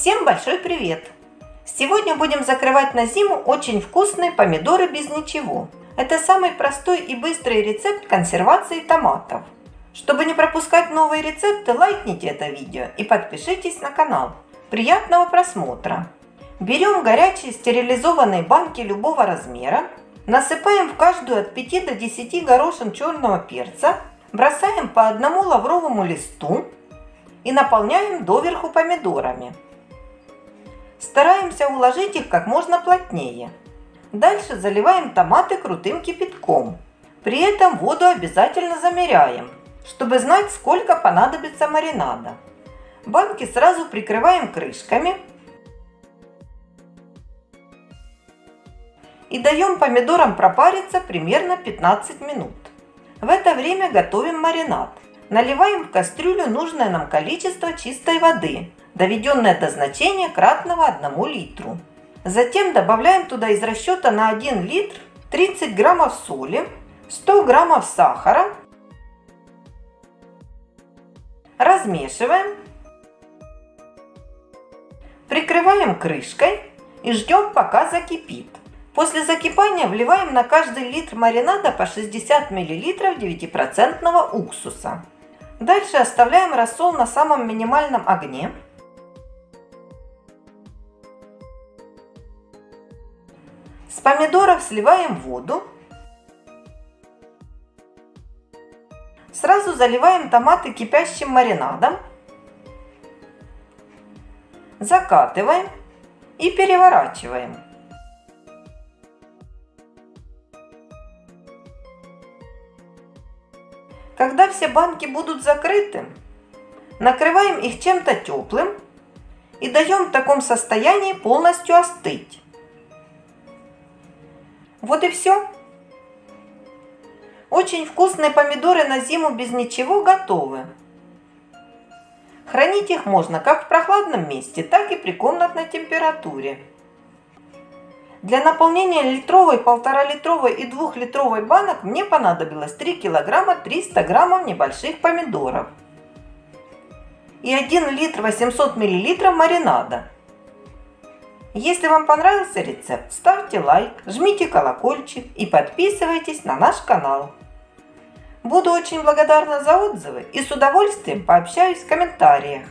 Всем большой привет! Сегодня будем закрывать на зиму очень вкусные помидоры без ничего. Это самый простой и быстрый рецепт консервации томатов. Чтобы не пропускать новые рецепты, лайкните это видео и подпишитесь на канал. Приятного просмотра! Берем горячие стерилизованные банки любого размера, насыпаем в каждую от 5 до 10 горошин черного перца, бросаем по одному лавровому листу и наполняем доверху помидорами. Стараемся уложить их как можно плотнее. Дальше заливаем томаты крутым кипятком. При этом воду обязательно замеряем, чтобы знать, сколько понадобится маринада. Банки сразу прикрываем крышками и даем помидорам пропариться примерно 15 минут. В это время готовим маринад. Наливаем в кастрюлю нужное нам количество чистой воды доведенное до значения кратного 1 литру. Затем добавляем туда из расчета на 1 литр 30 граммов соли, 100 граммов сахара. Размешиваем. Прикрываем крышкой и ждем пока закипит. После закипания вливаем на каждый литр маринада по 60 мл 9% уксуса. Дальше оставляем рассол на самом минимальном огне С помидоров сливаем воду. Сразу заливаем томаты кипящим маринадом. Закатываем и переворачиваем. Когда все банки будут закрыты, накрываем их чем-то теплым и даем в таком состоянии полностью остыть. Вот и все. Очень вкусные помидоры на зиму без ничего готовы. Хранить их можно как в прохладном месте, так и при комнатной температуре. Для наполнения литровой, полтора-литровой и двухлитровой банок мне понадобилось 3 килограмма 300 граммов небольших помидоров и 1 литр 800 миллилитров маринада. Если вам понравился рецепт, ставьте лайк, жмите колокольчик и подписывайтесь на наш канал. Буду очень благодарна за отзывы и с удовольствием пообщаюсь в комментариях.